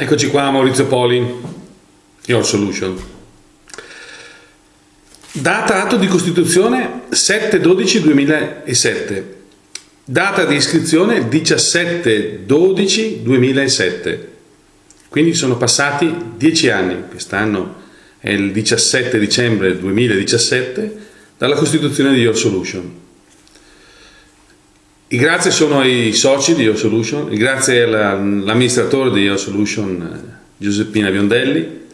Eccoci qua Maurizio Poli, Your Solution. Data atto di costituzione 7-12-2007. Data di iscrizione 17-12-2007. Quindi sono passati 10 anni, quest'anno è il 17 dicembre 2017, dalla costituzione di Your Solution. I grazie sono ai soci di Your Solution, i grazie all'amministratore di Your Solution eh, Giuseppina Biondelli,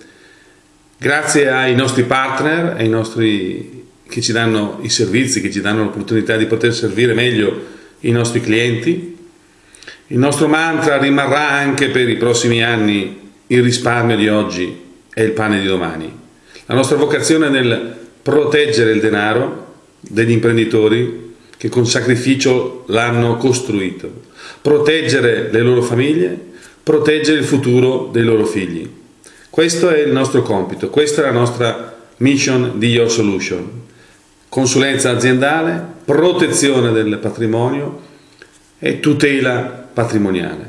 grazie ai nostri partner, ai nostri che ci danno i servizi, che ci danno l'opportunità di poter servire meglio i nostri clienti. Il nostro mantra rimarrà anche per i prossimi anni il risparmio di oggi è il pane di domani. La nostra vocazione è nel proteggere il denaro degli imprenditori che con sacrificio l'hanno costruito, proteggere le loro famiglie, proteggere il futuro dei loro figli. Questo è il nostro compito, questa è la nostra mission di Your Solution. Consulenza aziendale, protezione del patrimonio e tutela patrimoniale.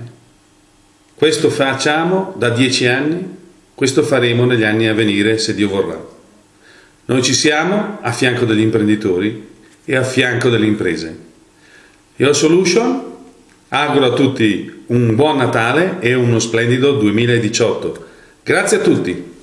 Questo facciamo da dieci anni, questo faremo negli anni a venire se Dio vorrà. Noi ci siamo a fianco degli imprenditori e a fianco delle imprese. Your Solution auguro a tutti un buon Natale e uno splendido 2018. Grazie a tutti!